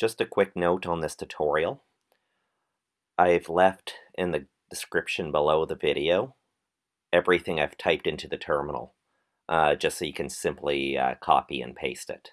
Just a quick note on this tutorial. I've left in the description below the video everything I've typed into the terminal, uh, just so you can simply uh, copy and paste it.